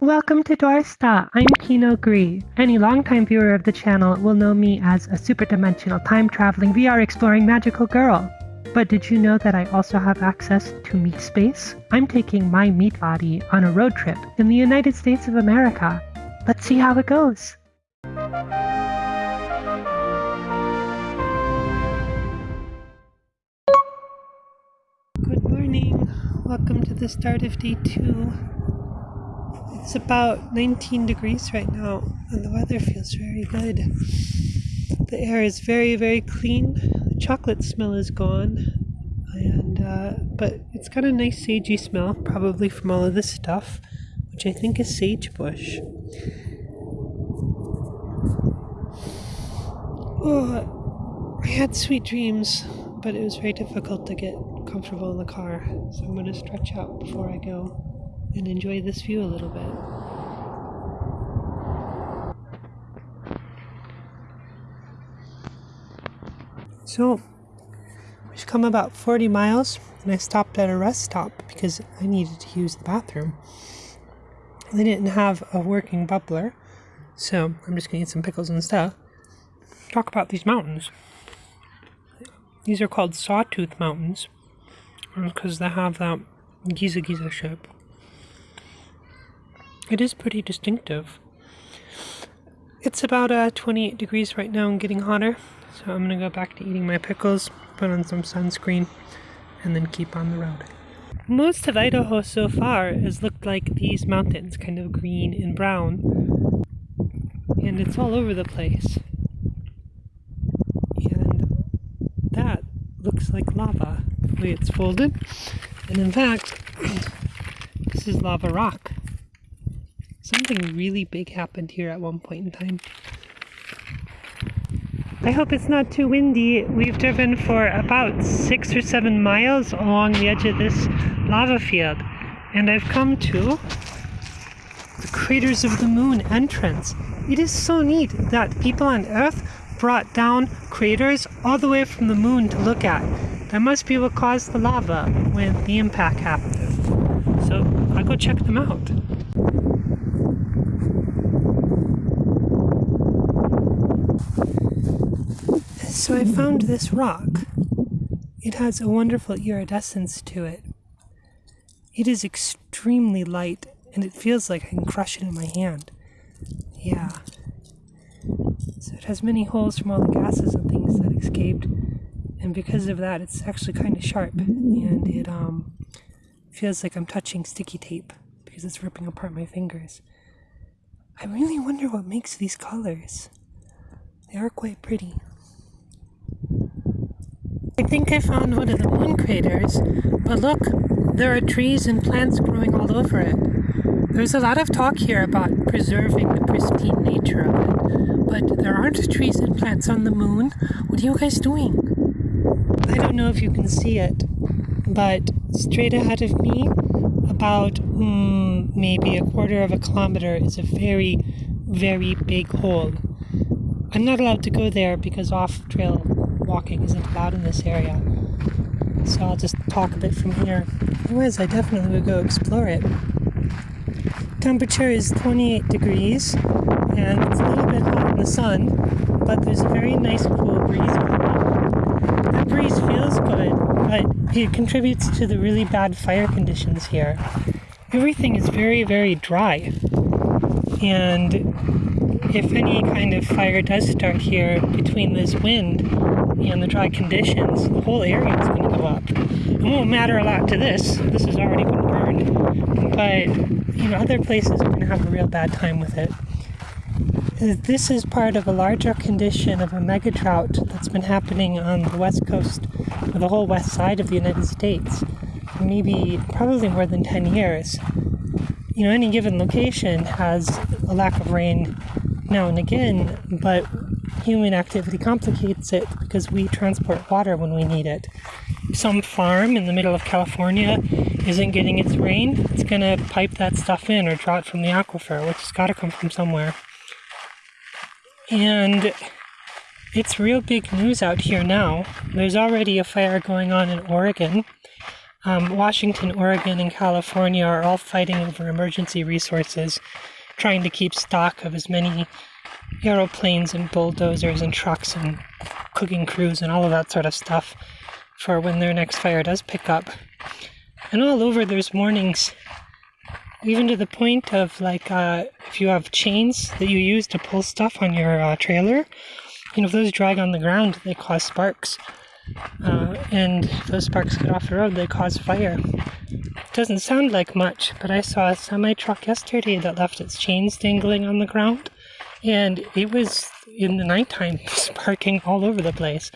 Welcome to Dorsta. I'm Kino Gree. Any longtime viewer of the channel will know me as a superdimensional time-traveling VR exploring magical girl. But did you know that I also have access to meat space? I'm taking my meat body on a road trip in the United States of America. Let's see how it goes. Good morning. Welcome to the start of day two. It's about 19 degrees right now, and the weather feels very good. The air is very, very clean. The chocolate smell is gone, and uh, but it's got a nice sagey smell, probably from all of this stuff, which I think is sagebush. Oh, I had sweet dreams, but it was very difficult to get comfortable in the car, so I'm going to stretch out before I go and enjoy this view a little bit. So, we've come about 40 miles and I stopped at a rest stop because I needed to use the bathroom. They didn't have a working bubbler, so I'm just gonna eat some pickles and stuff. Talk about these mountains. These are called Sawtooth Mountains because they have that Giza Giza shape. It is pretty distinctive. It's about uh, 28 degrees right now and getting hotter, so I'm gonna go back to eating my pickles, put on some sunscreen, and then keep on the road. Most of Idaho so far has looked like these mountains, kind of green and brown, and it's all over the place. And that looks like lava, the way it's folded. And in fact, this is lava rock. Something really big happened here at one point in time. I hope it's not too windy. We've driven for about six or seven miles along the edge of this lava field, and I've come to the Craters of the Moon entrance. It is so neat that people on Earth brought down craters all the way from the moon to look at. That must be what caused the lava when the impact happened. So I'll go check them out. So I found this rock. It has a wonderful iridescence to it. It is extremely light and it feels like I can crush it in my hand. Yeah. So it has many holes from all the gases and things that escaped. And because of that, it's actually kind of sharp. And it um, feels like I'm touching sticky tape because it's ripping apart my fingers. I really wonder what makes these colors. They are quite pretty. I think I found one of the moon craters, but look, there are trees and plants growing all over it. There's a lot of talk here about preserving the pristine nature of it, but there aren't trees and plants on the moon. What are you guys doing? I don't know if you can see it, but straight ahead of me, about mm, maybe a quarter of a kilometer, is a very, very big hole. I'm not allowed to go there because off trail walking isn't allowed in this area. So I'll just talk a bit from here. Otherwise, I definitely would go explore it. Temperature is 28 degrees, and it's a little bit hot in the sun, but there's a very nice cool breeze That breeze feels good, but it contributes to the really bad fire conditions here. Everything is very, very dry. And if any kind of fire does start here between this wind and the dry conditions, the whole area is going to go up. It won't matter a lot to this. This has already been burned. But, you know, other places are going to have a real bad time with it. This is part of a larger condition of a mega drought that's been happening on the west coast, or the whole west side of the United States, for maybe probably more than 10 years. You know, any given location has a lack of rain now and again, but human activity complicates it because we transport water when we need it. Some farm in the middle of California isn't getting its rain, it's going to pipe that stuff in or draw it from the aquifer, which has got to come from somewhere. And it's real big news out here now. There's already a fire going on in Oregon. Um, Washington, Oregon, and California are all fighting over emergency resources, trying to keep stock of as many aeroplanes and bulldozers and trucks and cooking crews and all of that sort of stuff for when their next fire does pick up. And all over there's warnings, even to the point of like uh, if you have chains that you use to pull stuff on your uh, trailer, you know, if those drag on the ground, they cause sparks. Uh, and those sparks get off the road, they cause fire. It doesn't sound like much, but I saw a semi truck yesterday that left its chains dangling on the ground, and it was in the nighttime sparking all over the place.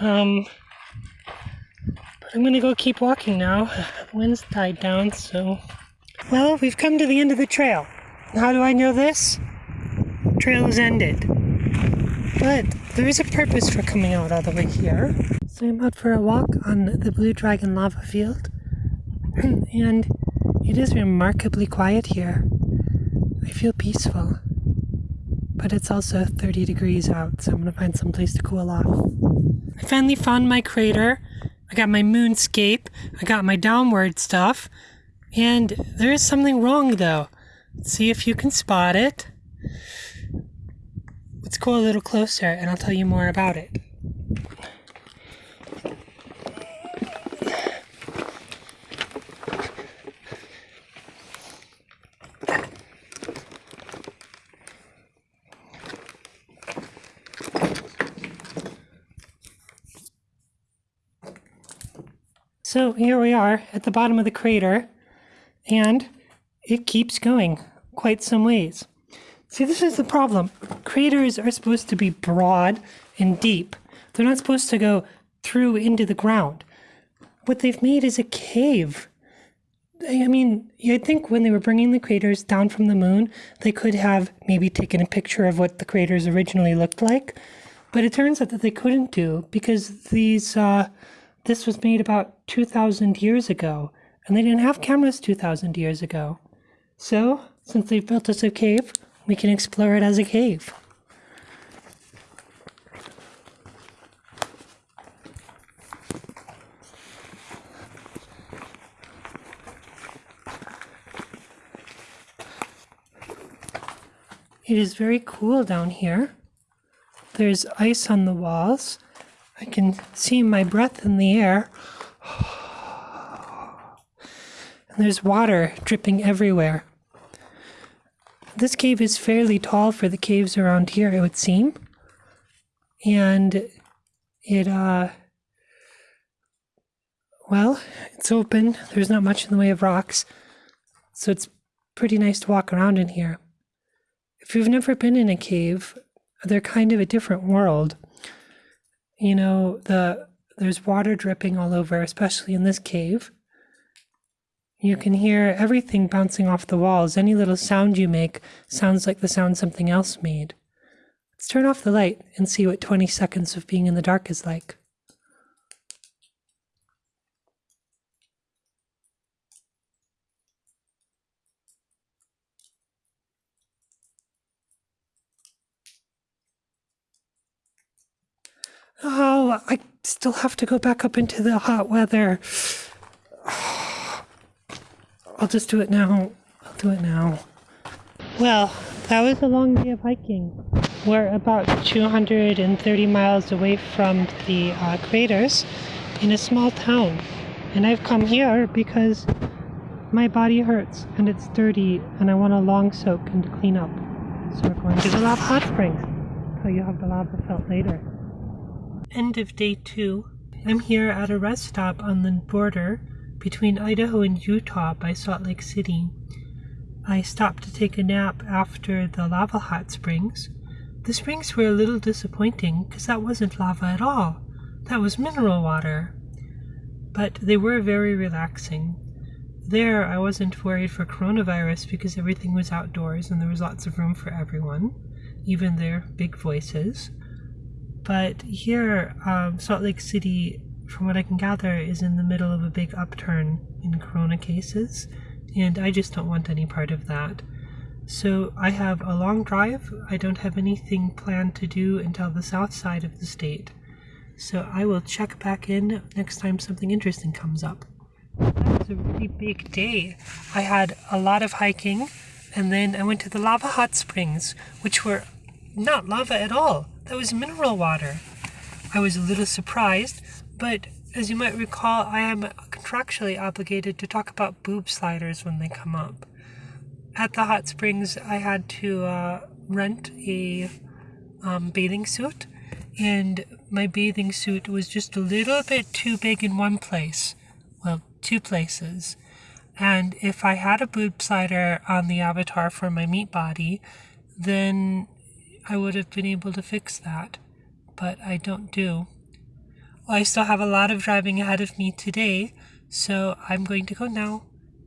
Um, but I'm gonna go keep walking now. Wind's died down, so. Well, we've come to the end of the trail. How do I know this? Trail is ended. But there is a purpose for coming out all the way here. So I'm out for a walk on the Blue Dragon lava field. and it is remarkably quiet here. I feel peaceful. But it's also 30 degrees out, so I'm gonna find some place to cool off. I finally found my crater. I got my moonscape. I got my downward stuff. And there is something wrong though. See if you can spot it. Let's go a little closer and I'll tell you more about it. So here we are at the bottom of the crater, and it keeps going quite some ways. See, this is the problem. Craters are supposed to be broad and deep. They're not supposed to go through into the ground. What they've made is a cave. I mean, you'd think when they were bringing the craters down from the moon, they could have maybe taken a picture of what the craters originally looked like. But it turns out that they couldn't do because these, uh, this was made about 2,000 years ago, and they didn't have cameras 2,000 years ago. So, since they've built us a cave, we can explore it as a cave. It is very cool down here. There's ice on the walls. I can see my breath in the air. And there's water dripping everywhere. This cave is fairly tall for the caves around here, it would seem. And it, uh, well, it's open. There's not much in the way of rocks. So it's pretty nice to walk around in here. If you've never been in a cave, they're kind of a different world. You know, the there's water dripping all over, especially in this cave. You can hear everything bouncing off the walls. Any little sound you make sounds like the sound something else made. Let's turn off the light and see what 20 seconds of being in the dark is like. Oh, I still have to go back up into the hot weather. I'll just do it now. I'll do it now. Well, that was a long day of hiking. We're about 230 miles away from the uh, craters in a small town. And I've come here because my body hurts and it's dirty and I want a long soak and to clean up. So we're going to the lava hot springs. So you have the lava felt later. End of day two. I'm here at a rest stop on the border between Idaho and Utah by Salt Lake City. I stopped to take a nap after the lava hot springs. The springs were a little disappointing because that wasn't lava at all. That was mineral water. But they were very relaxing. There, I wasn't worried for coronavirus because everything was outdoors and there was lots of room for everyone, even their big voices. But here, um, Salt Lake City from what I can gather, is in the middle of a big upturn in corona cases, and I just don't want any part of that. So I have a long drive. I don't have anything planned to do until the south side of the state. So I will check back in next time something interesting comes up. That was a really big day. I had a lot of hiking and then I went to the lava hot springs, which were not lava at all. That was mineral water. I was a little surprised, but as you might recall, I am contractually obligated to talk about boob sliders when they come up. At the hot springs, I had to uh, rent a um, bathing suit, and my bathing suit was just a little bit too big in one place. Well, two places. And if I had a boob slider on the avatar for my meat body, then I would have been able to fix that. But I don't do. I still have a lot of driving ahead of me today, so I'm going to go now.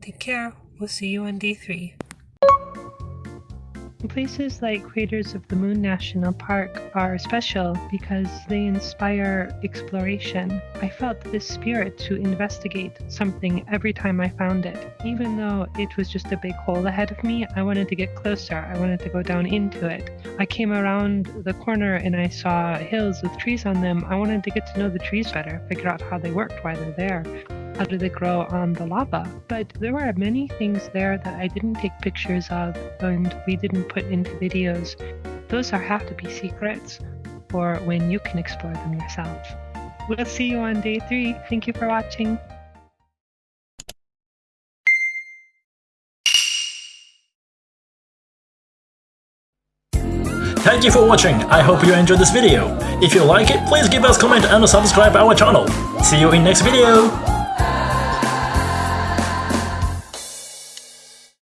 Take care. We'll see you on day three. Places like Craters of the Moon National Park are special because they inspire exploration. I felt this spirit to investigate something every time I found it. Even though it was just a big hole ahead of me, I wanted to get closer. I wanted to go down into it. I came around the corner and I saw hills with trees on them. I wanted to get to know the trees better, figure out how they worked, why they're there how do they grow on the lava? But there were many things there that I didn't take pictures of and we didn't put into videos. Those are have to be secrets for when you can explore them yourself. We'll see you on day three. Thank you for watching. Thank you for watching, I hope you enjoyed this video. If you like it, please give us comment and subscribe our channel. See you in next video!